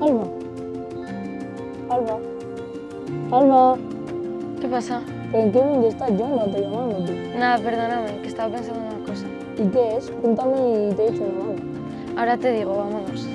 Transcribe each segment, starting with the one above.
Alba. Alba. Alba. ¿Qué pasa? ¿En qué mundo estás? Yo no te llamándote. Nada, perdóname, que estaba pensando en una cosa. ¿Y qué es? Cuéntame y te echo una mano. Ahora te digo, vámonos.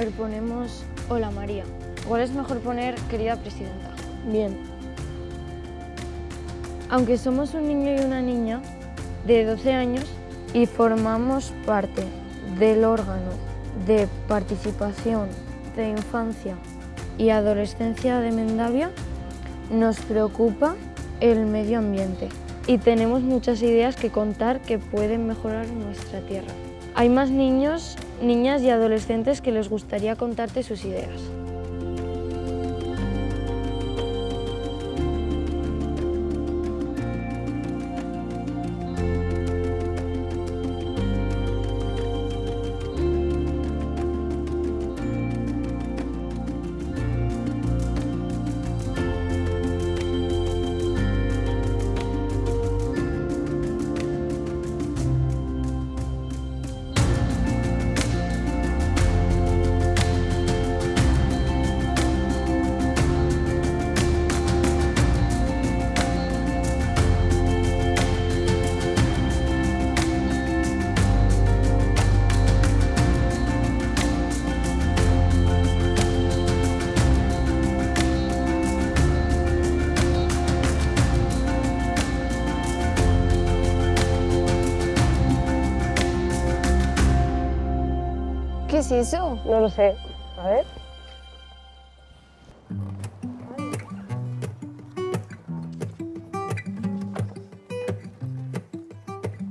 A ver, ponemos Hola María. Igual es mejor poner Querida Presidenta. Bien. Aunque somos un niño y una niña de 12 años y formamos parte del órgano de participación de infancia y adolescencia de Mendavia, nos preocupa el medio ambiente y tenemos muchas ideas que contar que pueden mejorar nuestra tierra. Hay más niños, niñas y adolescentes que les gustaría contarte sus ideas. Es eso? No lo sé. A ver.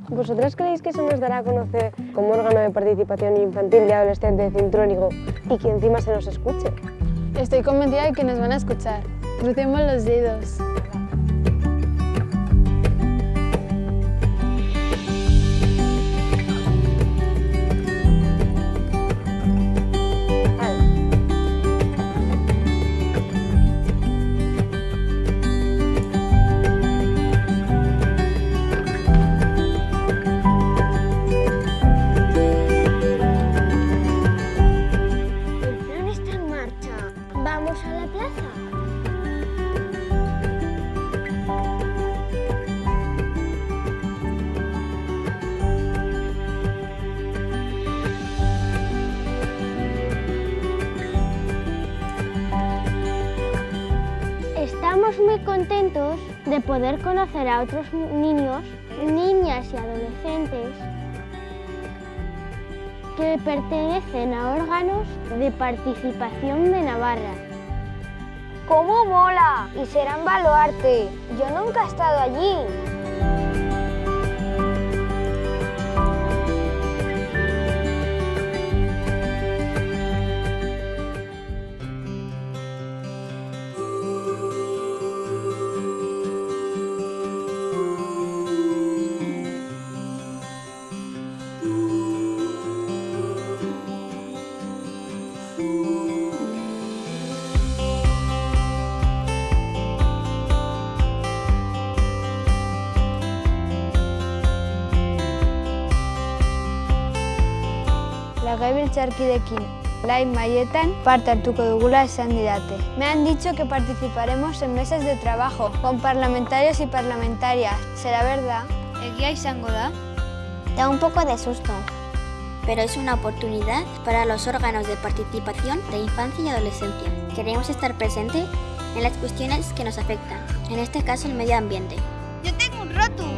¿Vosotras creéis que eso nos dará a conocer como órgano de participación infantil y adolescente de Cintrónigo y que encima se nos escuche? Estoy convencida de que nos van a escuchar. Crucemos los dedos. Estamos muy contentos de poder conocer a otros niños, niñas y adolescentes que pertenecen a órganos de participación de Navarra. ¡Cómo mola! Y será en Baluarte. Yo nunca he estado allí. Legebiltzarkidekin Lain Mayetan parte hartuko dugula esan didate. Me han dicho que participaremos en mesas de trabajo con parlamentarios y parlamentarias. ¿Será verdad? Egia izango da? Da un poco de susto, pero es una oportunidad para los órganos de participación de infancia y adolescencia. Queremos estar presentes en las cuestiones que nos afectan, en este caso el medio ambiente. Yo tengo un roto.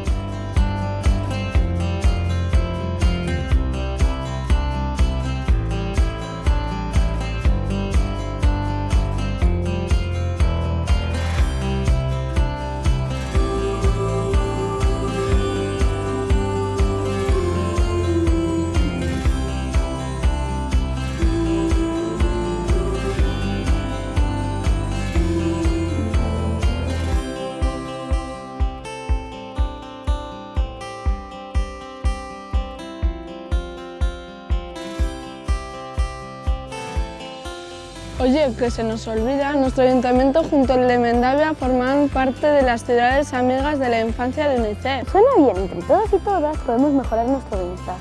Oye, que se nos olvida, nuestro ayuntamiento junto al de Mendavia forman parte de las ciudades amigas de la infancia de UNICEF. Suena bien, entre todos y todas podemos mejorar nuestro bienestar.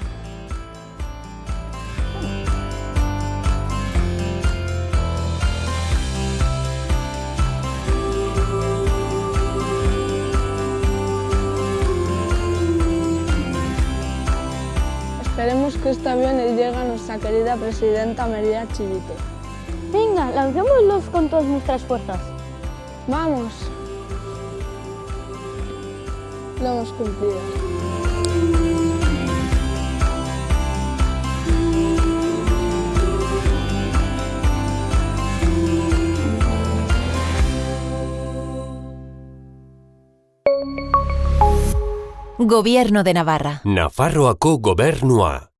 Esperemos que este avión le llegue a nuestra querida presidenta María Chivite. Venga, lancémoslos con todas nuestras fuerzas. ¡Vamos! Lo hemos cumplido. Gobierno de Navarra. Nafarroako gobernua.